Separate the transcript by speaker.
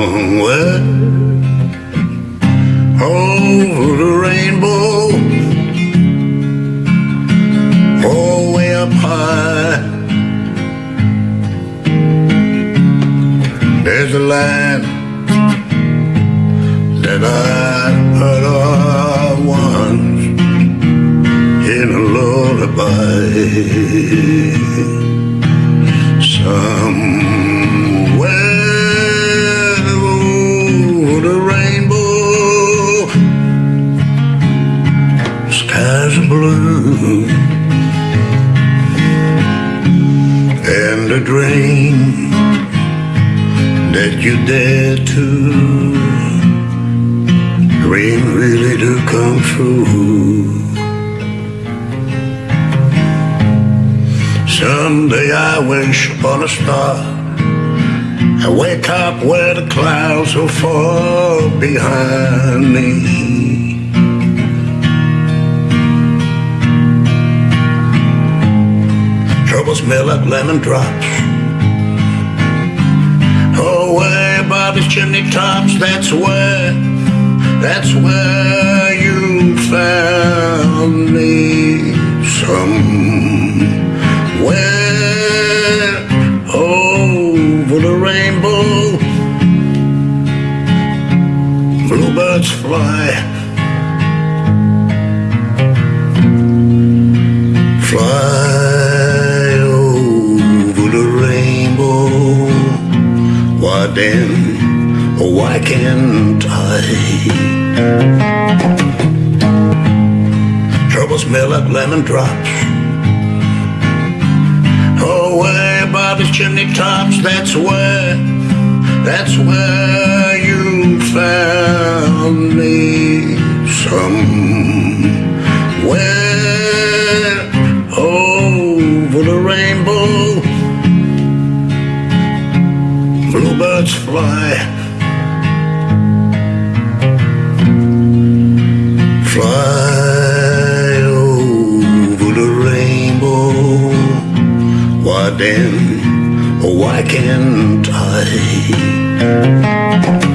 Speaker 1: somewhere over the rainbow, all way up high. There's a land that I heard of once in a lullaby. Skies are blue, and a dream that you dare to dream really do come true. Someday I wish upon a star. I wake up where the clouds are far behind me. Troubles smell like lemon drops. Oh, way above the chimney tops, that's where, that's where you found me. Somewhere over the rainbow, bluebirds. Fly Then, why can't I? Trouble smell like lemon drops. Oh, way above the chimney tops, that's where, that's where bluebirds fly. Fly over the rainbow. Why then, why can't I?